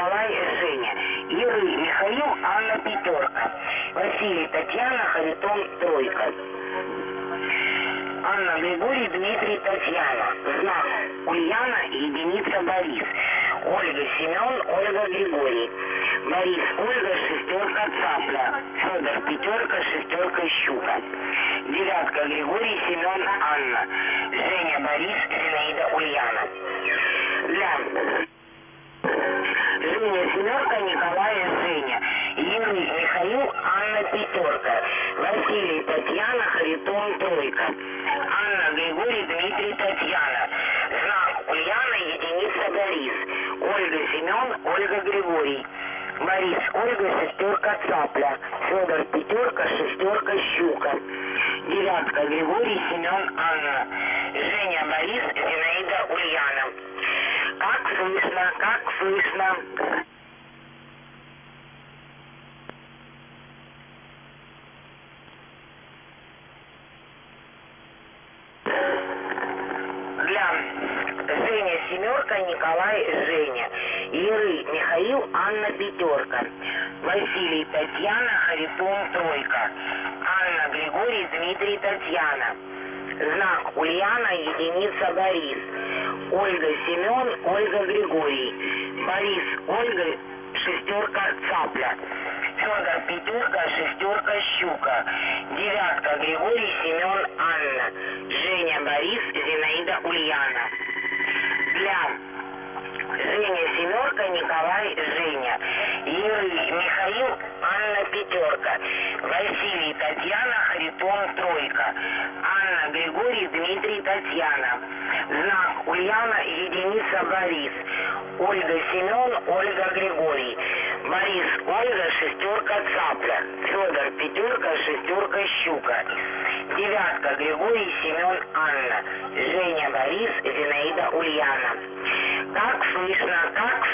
Николай и Женя, Ира и Михаил, Анна Пятерка, Василий, Татьяна, Харитон Тройка. Анна, Григорий, Дмитрий, Татьяна. Знак Ульяна и единица Борис. Ольга, Семен, Ольга, Григорий. Борис, Ольга, шестерка, цапля. Федор, пятерка, шестерка, щука. Девятка, Григорий, Семен, Анна. Женя, Борис, Женя, семерка, Николай, Женя. Юрий, Михаил, Анна, пятерка. Василий, Татьяна, Харитон, тройка. Анна, Григорий, Дмитрий, Татьяна. Знак Ульяна, единица Борис. Ольга, Семен, Ольга, Григорий. Борис, Ольга, шестерка, цапля. Федор, пятерка, шестерка, щука. Девятка, Григорий, Семен, Анна. Женя, Борис, Зинаида, Ульяна. Слышно, как слышно. Для Женя семерка, Николай Женя. Иры Михаил, Анна пятерка. Василий Татьяна, Харитон тройка. Анна Григорий, Дмитрий Татьяна. Знак Ульяна, единица Борис. Ольга Семен, Ольга Григорий. Борис, Ольга, шестерка цапля. Федор пятерка, шестерка щука. Девятка Григорий, Семен, Анна. Женя Борис, Зинаида Ульяна. Для Женя семерка, Николай Женя. Юрий Михаил, пятерка. Василий Татьяна, Харитон тройка. Анна Григорий, Дмитрий Татьяна. Знак Ульяна, единица Борис. Ольга Семен, Ольга Григорий. Борис, Ольга, шестерка цапля. Федор, пятерка, шестерка щука. Девятка, Григорий, Семен, Анна. Женя, Борис, Зинаида, Ульяна. Как слышно, как